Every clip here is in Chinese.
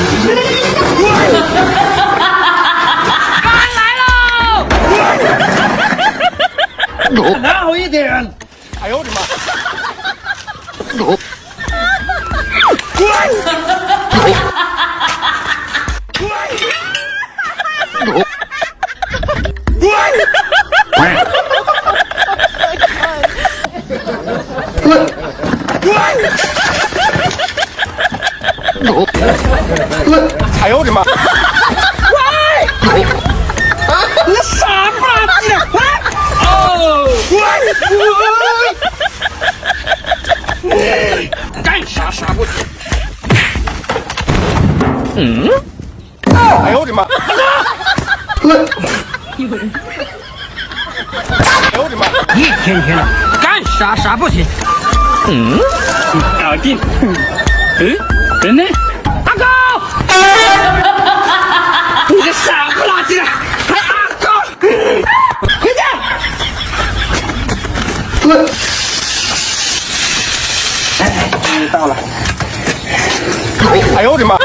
拿好一点！哎呦我的妈！哎呦我的妈！喂！你傻不拉几的？哦！喂！干啥啥不行？嗯？哎呦我的妈！哎呦我的妈！一天天的干啥啥不行？嗯？搞定。嗯？人呢？阿狗！你个傻不拉几的！还阿狗！回家！哎，终于到了。哎呦我的妈！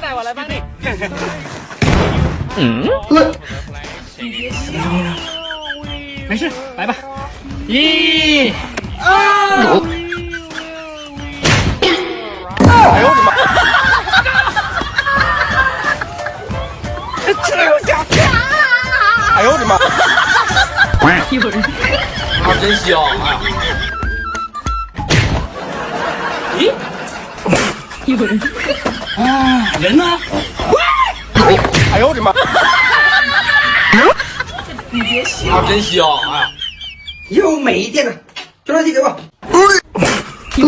来，我来帮你。嗯？没事，来吧。一、二。哎呦我的妈！这家伙！哎呦我的妈！有人。啊，真香！哎 啊，人呢？哎呦我的妈！你别笑。啊，真香！哎呀！又没电了，抓东西给我。有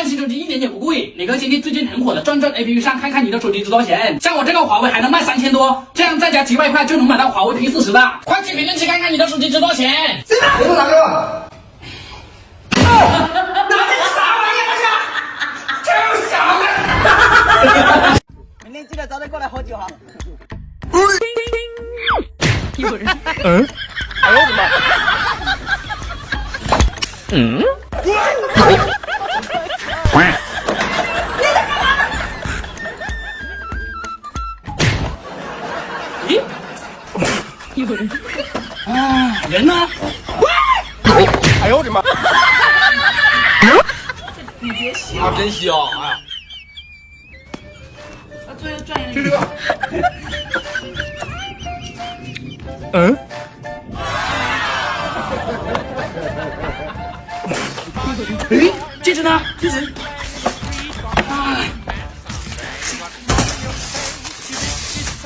换新手机一点也不贵，你可以先去最近很火的转转 APP 上看看你的手机值多少钱。像我这个华为还能卖三千多，这样再加几百块就能买到华为 P 四十的。快去评论区看看你的手机值多少钱。谁拿？给我拿给我。拿这个啥玩意儿啊？这小子。明天记得早点过来喝酒哈。有人。嗯？哎呦我的妈！嗯？有人。啊，人呢？哎呦我的妈！你别笑。啊，真香！哎呀！最后转一这个。嗯？哎，戒指呢？戒指。哎。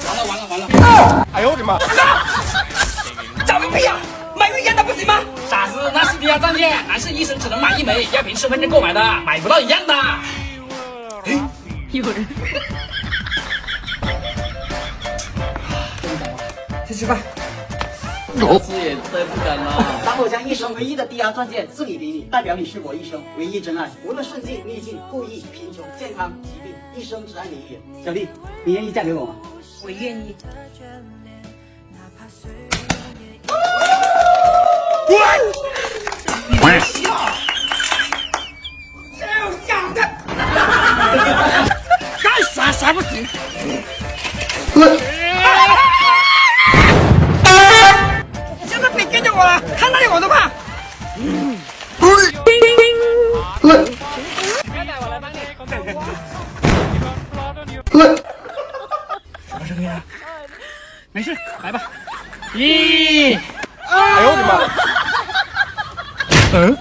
完了完了完了！哎呦我的妈！找个屁呀！买个一样的不行吗？傻子，那是抵押钻戒，男士一生只能买一枚，要凭身份证购买的，买不到一样的。哎，有人。去吃饭。这次也再不敢了。当我将一生唯一的抵押钻戒赠予给你，代表你是我一生唯一真爱。无论顺境逆境、富裕贫穷、健康疾病，一生只爱你一人。小丽，你愿意嫁给我吗？我愿意。不行。现在别跟着我了，看到你我都怕。叮叮叮。什么声音啊？没事，来吧。一，哎呦我的妈！嗯。